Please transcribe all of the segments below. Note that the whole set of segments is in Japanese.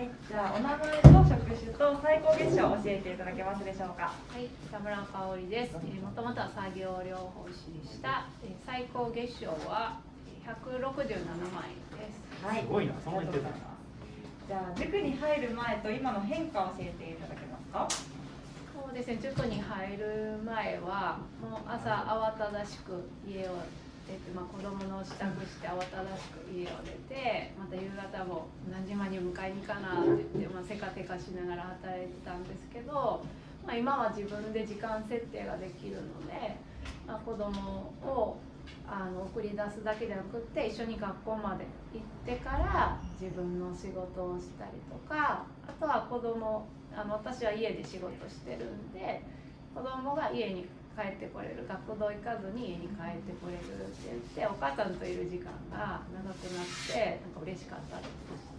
はい、じゃあお名前と職種と最高月賞を教えていただけますでしょうか。はい、北村香織です。えー、もともとは作業療法士でした。えー、最高月賞は167万円です。はい、すごいなそんなに言ってたんだじゃあ塾に入る前と今の変化を教えていただけますか。そうですね、塾に入る前はもう朝慌ただしく家を出て、まあ、子供の支度して慌ただしく家を出てまた夕方も何時間に迎えに行かなって言って、まあ、せかてかしながら働いてたんですけど、まあ、今は自分で時間設定ができるので、まあ、子供をあの送り出すだけじゃなくって一緒に学校まで行ってから自分の仕事をしたりとかあとは子供あの私は家で仕事してるんで子供が家に帰ってこれる学童行かずに家に帰ってこれるって言ってお母さんといる時間が長くなってなんか嬉しかったです。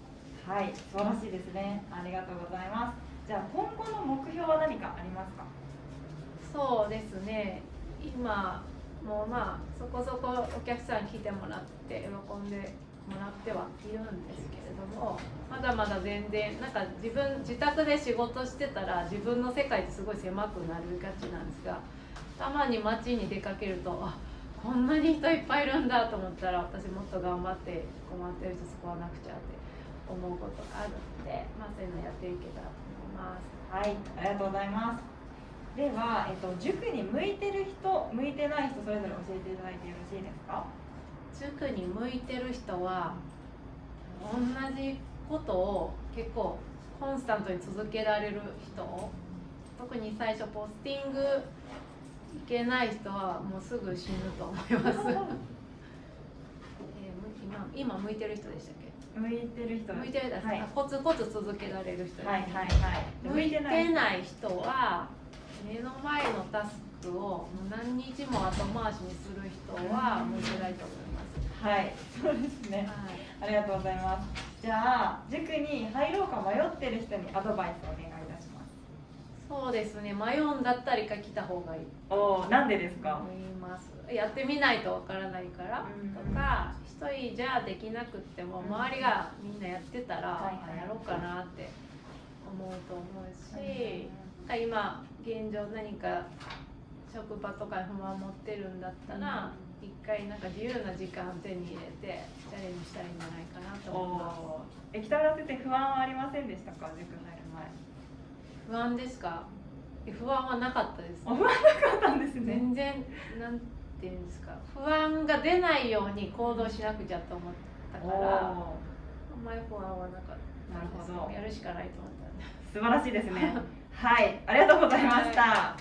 はい、素晴らしいですね。ありがとうございます。じゃあ今後の目標は何かありますか？そうですね今もうまあそこそこお客さん来てもらって喜んでもらってはいるんですけれどもまだまだ全然なんか自分自宅で仕事してたら自分の世界ってすごい狭くなりがちなんですがたまに街に出かけるとあこんなに人いっぱいいるんだと思ったら私もっと頑張って困ってる人救わなくちゃって思うことがあるので、まあ、そういうのやっていけたらと思います。はい、ありがとうございます。では、えっと塾に向いてる人、向いてない人それぞれ教えていただいてよろしいですか？塾に向いてる人は同じことを結構コンスタントに続けられる人特に最初ポスティングいけない人はもうすぐ死ぬと思います、えーむ今今向いてる人でしたっけ？向いてる人。向いてる人、はい。あコツコツ続けられる人はいはいはい。向いてない人は目の前のタスクをもう何日も後回しにする人は向いてないと思います。はい、そうですね。はいありがとうございます。じゃあ塾に入ろうか迷ってる人にアドバイスをお願いいたします。そうですね迷うんだったら一回来た方がいい。おお、なんでですとか？思います。やってみないとわからないからうん。とか一人じゃできなくっても周りがみんなやってたらはいあやろうかなって思うと思うし今現状何か職場とかに不満持ってるんだったら一回なんか自由な時間を手に入れてチャレンジしたらいいんじゃないかなとお思います。え、北村先生不安はありませんでしたか、塾入る不安ですか？え不安はなかったです前。不安なかったんですね。全然なんていうんですか？不安が出ないように行動しなくちゃと思ったからあおんまり不安はなかったなるほどやるしかないと思った素晴らしいですね。はい、ありがとうございました。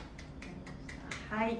はい。